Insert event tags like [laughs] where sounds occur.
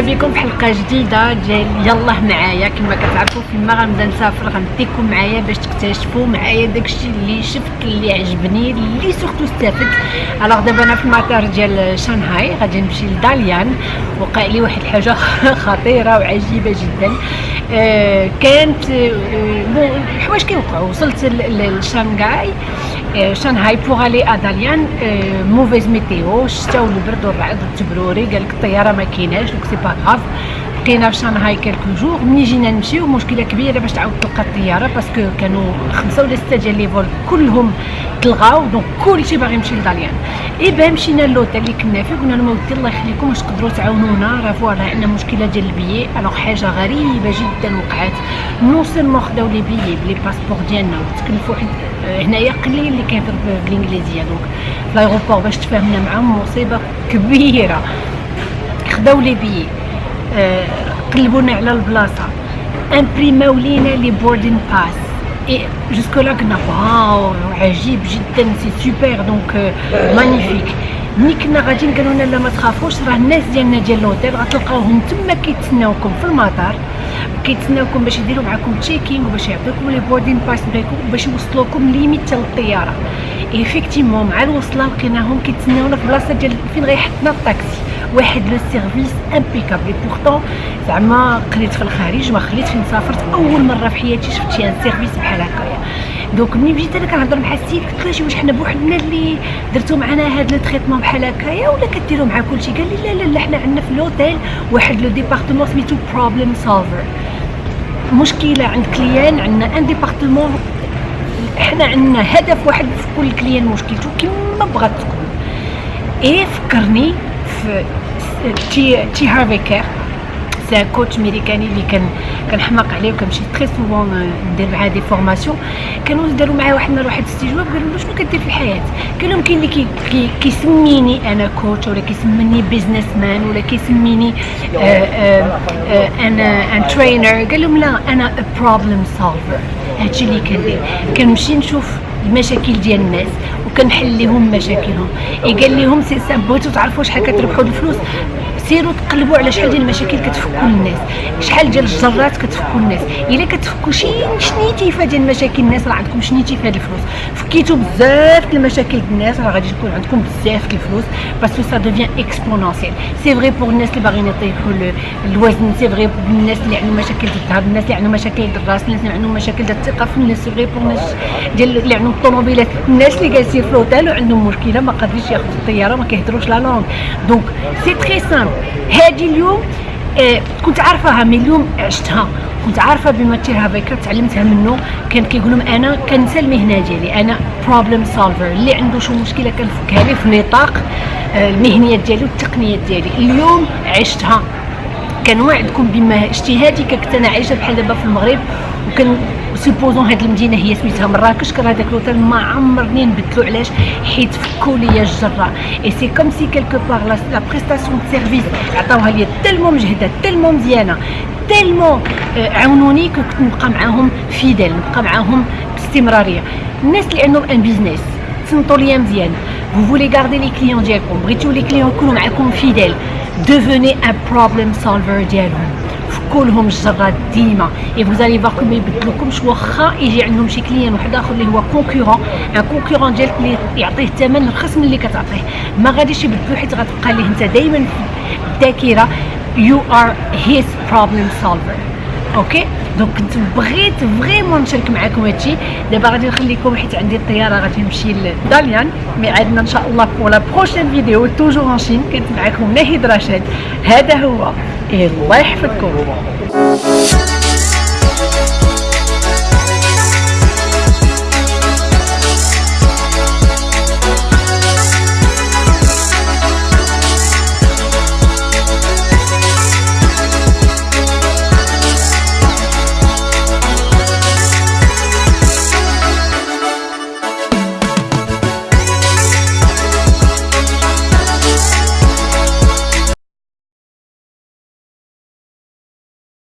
مرحبا بكم في حلقة جديدة. ديال يلاه معايا كما كتعرفوا فيما غنبدا نسافر غنديكم معايا باش تكتشفوا معايا داكشي اللي شفت اللي عجبني اللي surtout استفدت alors دابا أنا في المطار ديال شانغهاي غادي نمشي لداليان. وقع لي واحد الحاجة [laughs] خطيرة وعجيبة جدا. آه كانت آه الحوايج كيوقعوا. وصلت لشانغهاي. آه شانغهاي pour aller à داليان آه mauvaise météo الشتا والبرد والرعد والتبروري قال لك الطيارة ما كايناش c'est pas grave. بقينا في شانغهاي quelques jours ملي جينا نمشيو مشكله كبيرة باش تعاود تلقى الطيارة parce que كانوا خمسة ولا ستة ديال les vols كلهم تلغاو donc كلشي باغي يمشي لداليان. eh ben مشينا ل l'hôtel اللي كنا فيه قلنا لهم ودي الله يخليكم واش تقدروا تعاونونا راه voilà عندنا مشكلة ديال البيي الوغ حاجة غريبة جدا وقعت. non seulement خداو les billets plus les passeports ديالنا وتكلفوا واحد هنايا قليل اللي كيهضر بالانجليزيه donc في l'aéroport باش تفاهمنا معاهم مصيبة كبيرة. خداو لي بيي. قلبونا على البلاصة. imprim او لينا les boarding pass et jusque-là كنا wow عجيب جدا. c'est super donc magnifique ملي كنا غاديين قالوا لنا لا ما تخافوش راه الناس ديالنا ديال l'hôtel غتلقاوهم تما كيتسناوكم في المطار كيتسناوكم باش يديروا معكم check-in وباش يعطيوكم les boarding pass باش يوصلوكم limite حتى للطيارة. effectivement مع الوصلة لقيناهم كيتسناونا في بلاصة ديال فين غيحطنا الطاكسي. واحد le service impeccable pourtant زعما قريت في الخارج ما خليت فين سافرت أول مرة في حياتي شفت شي service بحال هكايا. donc ملي بديت أنا كنهضر مع السيد قلت له واش حنا بوحدنا اللي درتو معنا هاد le traitement بحال هكايا ولا كديروا مع كلشي؟ قال لي لا لا لا حنا عندنا في l'hôtel واحد le département سميتو problem solver مشكلة عند client عندنا un département حنا عندنا هدف واحد في كل client مشكلته كما بغات تكون. إيه فكرني في T. Harv Eker c'est coach ميريكاني اللي كان كنحماق عليه وكنمشي très souvent ندير معاه des formations كانوا داروا معاه واحد النهار واحد استجواب قالوا له شنو كدير في الحياة. قال لهم كاين اللي كي كي كيسميني أنا coach ولا كيسميني businessman ولا كيسميني أنا un trainer قال لهم لا أنا problem solver هادشي اللي كندير. كنمشي نشوف المشاكل ديال الناس. وكنحل لهم مشاكلهم قال لهم si بغيتو تعرفوا شحال كتربحوا الفلوس؟ سيروا تقلبوا على شحال ديال المشاكل كتفكوا الناس. شحال ديال الجرات كتفكوا الناس. إلا كتفكوا شي شنيتيفه ديال مشاكل الناس راه عندكم شنيتيفه ديال الفلوس. فكيتوا بزاف المشاكل ديال الناس راه غادي تكون عندكم بزاف الفلوس parce que ça devient exponentiel c'est vrai pour الناس اللي باغيين يطيحوا الوزن c'est vrai pour الناس اللي عندهم مشاكل ديال الظهر الناس اللي عندهم مشاكل ديال الراس الناس اللي عندهم مشاكل ديال الثقة في الناس c'est vrai pour الناس ديال اللي عندهم الطوموبيلات الناس اللي جالسين في الاوتيل وعندهم مشكلة ما قادرينش ياخذوا الطيارة ما كيهضروش la langue. donc c'est très simple هذه اليوم آه كنت عارفاها من اليوم عشتها. كنت عارفة بما T. Harv Eker تعلمتها منه. كان كيقول لهم أنا كنسى المهنة ديالي. أنا problem solver اللي عنده شي مشكلة كنفكها ليه في نطاق آه المهنيات ديالي والتقنيات ديالي. اليوم عشتها. كنوعدكم بما اجتهادي كنت أنا عايشه بحال دابا في المغرب وكان supposons هاد المدينة هي سميتها مراكش كان هذاك l'hôtel ما عمرني نبدلو علاش حيت فكوا ليا الجره et c'est comme si quelque part la prestation de service عطاوها ليا tellement مجهدة tellement مزيانة tellement عاونوني كنت نبقى معاهم fidèle نبقى معاهم باستمرارية. الناس اللي عندهم un business تصنتوا ليا مزيان. Vous voulez garder les clients ديالكم بغيتو les clients يكونوا معاكم fidèles devenez un problem solver ديالهم. كلهم الجرات ديما. et vous allez voir ما يبدلوكمش واخا يجي عندهم شي client واحد اخر اللي هو concurrent un concurrent ديالك اللي يعطيه الثمن رخص من اللي كتعطيه ما غاديش يبدلو حيت غتبقى ليه انت دائما في الذاكره you are his problem solver ok donc كنت بغيت vraiment نشارك معكم هادشي دابا غادي نخليكم حيت عندي الطياره غادي نمشي لداليان mais عندنا ان شاء الله pour la prochaine vidéo toujours en Chine كنت معكم ناهيد رشاد هذا هو الله يحفظكم.